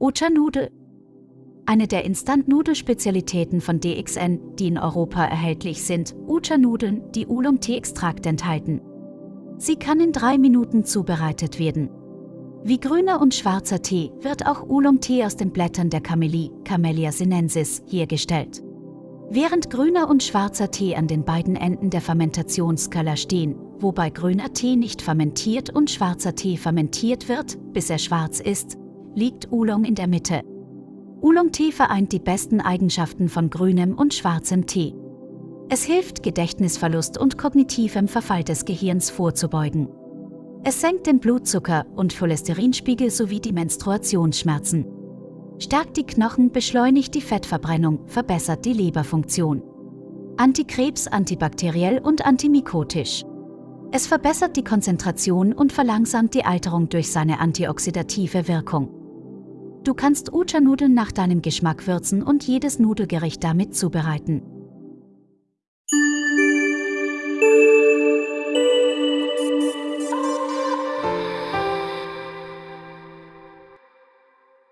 Ucha-Nudel. Eine der Instant-Nudelspezialitäten von DXN, die in Europa erhältlich sind, Ucha-Nudeln, die Oolong-Tee-Extrakt enthalten. Sie kann in drei Minuten zubereitet werden. Wie grüner und schwarzer Tee wird auch Oolong-Tee aus den Blättern der Camellie, Camellia sinensis, hergestellt. Während grüner und schwarzer Tee an den beiden Enden der Fermentationsskala stehen, wobei grüner Tee nicht fermentiert und schwarzer Tee fermentiert wird, bis er schwarz ist, liegt Oolong in der Mitte. Oolong-Tee vereint die besten Eigenschaften von grünem und schwarzem Tee. Es hilft, Gedächtnisverlust und kognitivem Verfall des Gehirns vorzubeugen. Es senkt den Blutzucker- und Cholesterinspiegel sowie die Menstruationsschmerzen. Stärkt die Knochen, beschleunigt die Fettverbrennung, verbessert die Leberfunktion. Antikrebs, antibakteriell und antimikotisch. Es verbessert die Konzentration und verlangsamt die Alterung durch seine antioxidative Wirkung. Du kannst Ucha-Nudeln nach deinem Geschmack würzen und jedes Nudelgericht damit zubereiten.